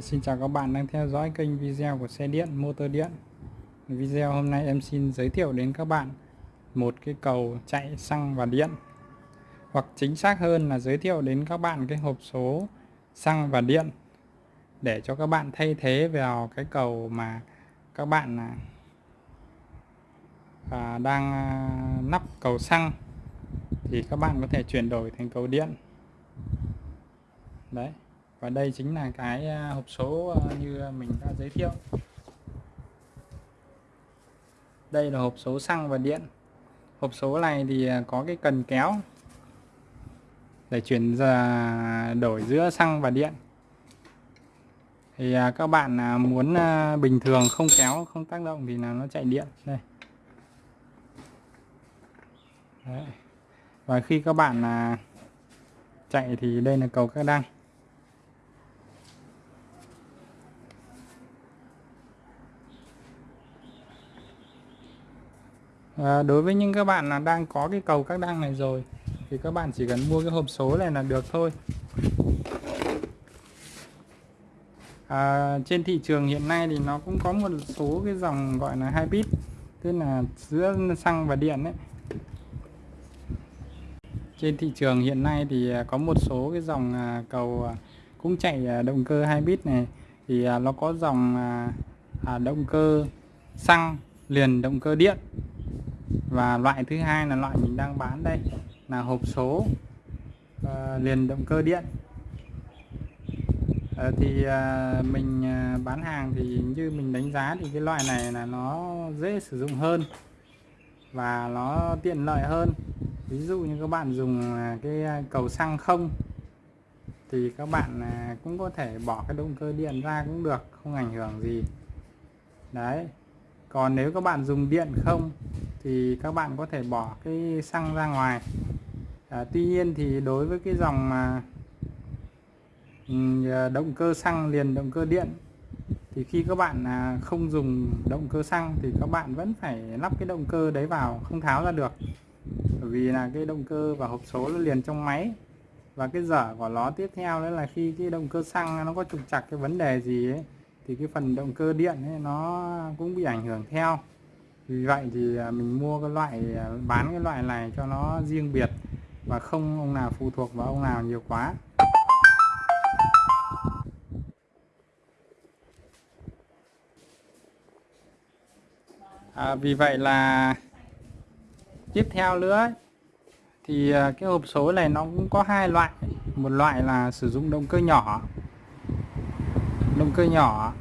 Xin chào các bạn đang theo dõi kênh video của xe điện motor điện. Video hôm nay em xin giới thiệu đến các bạn một cái cầu chạy xăng và điện. Hoặc chính xác hơn là giới thiệu đến các bạn cái hộp số xăng và điện Để cho các bạn thay thế vào cái cầu mà các bạn à, à đang à, nắp cầu xăng. Thì các bạn có thể chuyển đổi thành cầu điện. Đấy và đây chính là cái à, hộp số à, như à, mình đã giới thiệu. Đây là hộp số xăng và điện. Hộp số này thì có cái cần kéo để chuyển ra đổi giữa xăng và điện. Thì các bạn muốn bình thường không kéo, không tác động thì là nó chạy điện. Đây. Đấy. và khi các bạn chạy thì đây là cầu các đăng. À, đối với những các bạn là đang có cái cầu các đăng này rồi thì các bạn chỉ cần mua cái hộp số này là được thôi. À, trên thị trường hiện nay thì nó cũng có một số cái dòng gọi là hybrid tức là giữa xăng và điện đấy trên thị trường hiện nay thì ờ, có một số cái dòng cầu cũng chạy động cơ hybrid này. Thì nó có dòng à, động cơ xăng liền động cơ điện và loại thứ hai là loại mình đang bán đây là hộp số uh, liền động cơ điện. Uh, thì uh, mình uh, bán hàng thì như mình đánh giá thì cái loại này là nó dễ sử dụng hơn và nó tiện lợi hơn. Ví dụ như các bạn dùng cái cầu xăng không thì các bạn cũng có thể bỏ cái động cơ điện ra cũng được không ảnh hưởng gì. Đấy. Còn nếu các bạn dùng điện không thì các bạn có thể bỏ cái xăng ra ngoài. À, tuy nhiên thì đối với cái dòng mà à, động cơ xăng liền động cơ điện thì khi các bạn à, không dùng động cơ xăng thì các bạn vẫn phải lắp cái động cơ đấy vào không tháo ra được. Bởi vì là cái động cơ và hộp số nó liền trong máy. Và cái dở của nó tiếp theo đấy là khi cái động cơ xăng nó có trục chặt cái vấn đề gì ấy thì cái phần động cơ điện ấy nó cũng bị ảnh hưởng theo vì vậy thì à, mình mua cái loại à, bán cái loại này cho nó riêng biệt và không ông nào phụ thuộc vào ông nào nhiều quá. À, vì vậy là tiếp theo nữa thì à, cái hộp số này nó cũng có hai loại. Một loại là sử dụng động cơ nhỏ động cơ nhỏ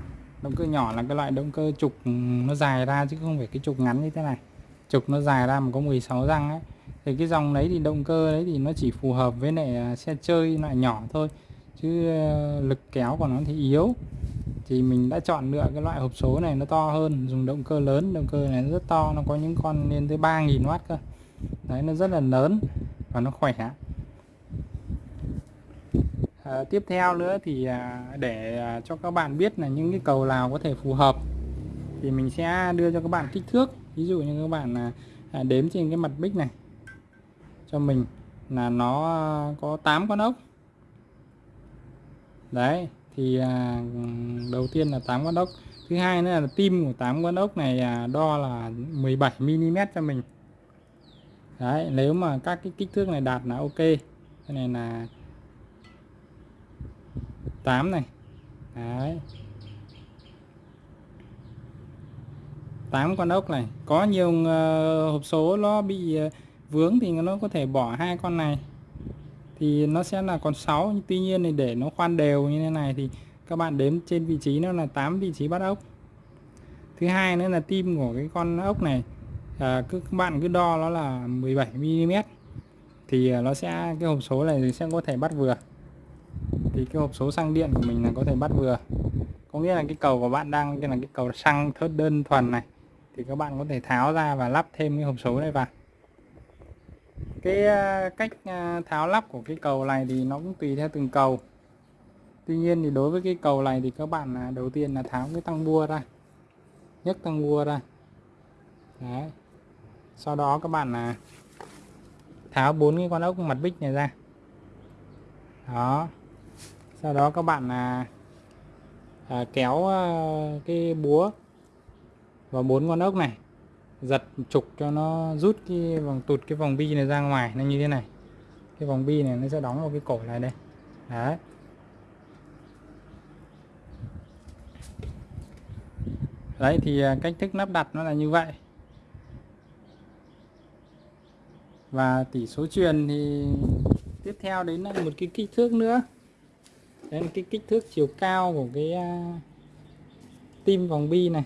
động cơ nhỏ là cái loại động cơ trục ừ, nó dài ra chứ không phải cái trục ngắn như thế này. Trục nó dài ra mà có 16 răng ấy. Thì cái dòng đấy thì động cơ đấy thì nó chỉ phù hợp với lại à, xe chơi loại nhỏ thôi. Chứ ờ, lực kéo của nó thì yếu. Thì mình đã chọn lựa cái loại hộp số này nó to hơn, dùng động cơ lớn. Động cơ này rất to, nó có những con lên tới 3.000W cơ. Đấy, nó rất là lớn và nó khỏe à, tiếp theo nữa thì à, để à, cho các bạn biết là những cái cầu nào có thể phù hợp thì mình sẽ đưa cho các bạn kích thước. Ví dụ như các bạn à, à đếm trên cái mặt bích này cho mình là nó à, có 8 con ốc. Đấy thì à, đầu tiên là 8 con ốc. Thứ hai nữa là tim của 8 con ốc này à, đo là 17 mm cho mình. Đấy nếu mà các cái kích thước này đạt là ok. Cái này là 8 này. Đấy. 8 con ốc này. Có nhiều ờ, hộp số nó bị ờ, vướng thì nó có thể bỏ hai con này. Thì nó sẽ là con 6 tuy nhiên thì để nó khoan đều như thế này thì các bạn đếm trên vị trí nó là 8 vị trí bắt ốc. Thứ hai nữa là tim của cái con ốc này à, cứ các bạn cứ đo nó là 17 mm thì nó sẽ cái hộp số này thì sẽ có thể bắt vừa thì cái hộp số xăng điện của mình là có thể bắt vừa. Có nghĩa là cái cầu của bạn đang, cái là cái cầu xăng thớt đơn thuần này. Thì các bạn có thể tháo ra và lắp thêm cái hộp số này vào. Cái à, cách à, tháo lắp của cái cầu này thì nó cũng tùy theo từng cầu. Tuy nhiên thì đối với cái cầu này thì các bạn là đầu tiên là tháo cái tăng bua ra. Nhấc tăng bua ra. Đấy. sau đó các bạn là tháo bốn cái con ốc mặt bích này ra. Đó sau đó các bạn là à, kéo à, cái búa vào bốn con ốc này giật trục cho nó rút cái vòng tụt cái vòng bi này ra ngoài nó như thế này. Cái vòng bi này nó sẽ đóng vào cái cổ này đây. Đấy. Đấy thì à, cách thức lắp đặt nó là như vậy. Và tỷ số truyền thì tiếp theo đến là một cái kích thước nữa đấy là cái kích thước chiều cao của cái uh, tim vòng bi này.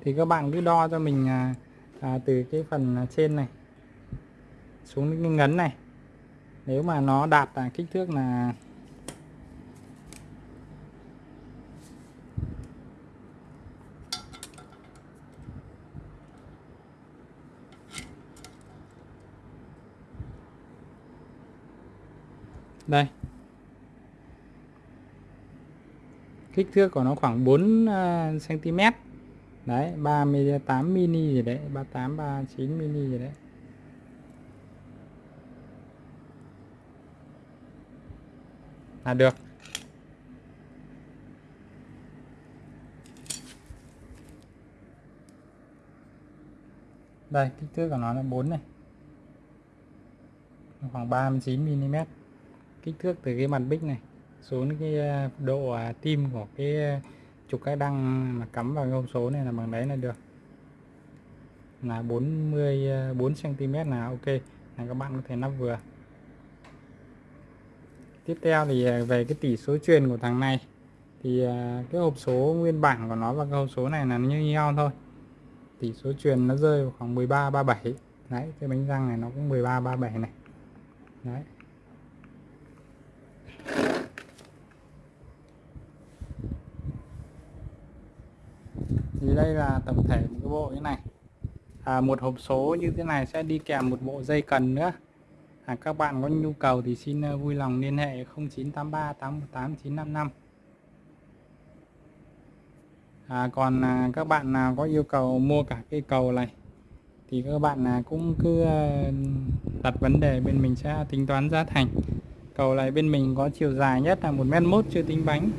Thì các bạn cứ đo cho mình à, à, từ cái phần trên này xuống cái ngấn này. Nếu mà nó đạt à, kích thước là đây. Kích thước của nó khoảng 4 cm à, đấy 38 mini gì đấy 38 39 mini gì đấy. Là được. Đây, kích thước của nó là 4 này. Khoảng 39 mm kích thước từ cái mặt bích này xuống cái ờ, độ à, tim của cái ờ, trục cái đăng mà cắm vào hộp số này là bằng đấy là được. Là 40 4 cm là ok, là các bạn có thể nắp vừa. Tiếp theo thì ờ, về cái tỷ số truyền của thằng này thì cái hộp số nguyên bản của nó và cái hộp số này là như nhau thôi. Tỷ số truyền nó rơi vào khoảng 13 37 đấy, cái bánh răng này nó cũng 13 37 này. Đấy. Thì đây là tổng thể một cái bộ như này. À, một hộp số như thế này sẽ đi kèm một bộ dây cần nữa. À, các bạn có nhu cầu thì xin ờ, vui lòng liên hệ 0983 818 955 à, còn à, các bạn nào có yêu cầu mua cả cây cầu này thì các bạn à, cũng cứ à, đặt vấn đề bên mình sẽ tính toán giá thành. Cầu này bên mình có chiều dài nhất là một mét mốt chưa tính bánh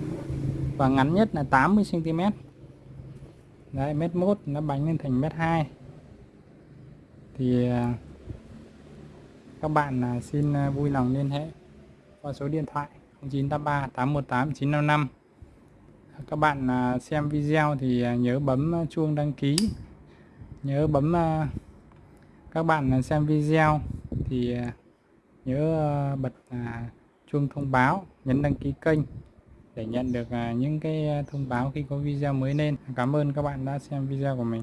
và ngắn nhất là 80 cm đấy, mét mốt nó bánh lên thành mét hai. Thì à, các bạn à, xin à, vui lòng liên hệ qua số điện thoại 0983 818 955 các bạn xem video thì nhớ bấm chuông đăng ký. Nhớ bấm các bạn xem video thì nhớ bật chuông thông báo, nhấn đăng ký kênh để nhận được à, những cái à, thông báo khi có video mới lên. Cảm ơn các bạn đã xem video của mình.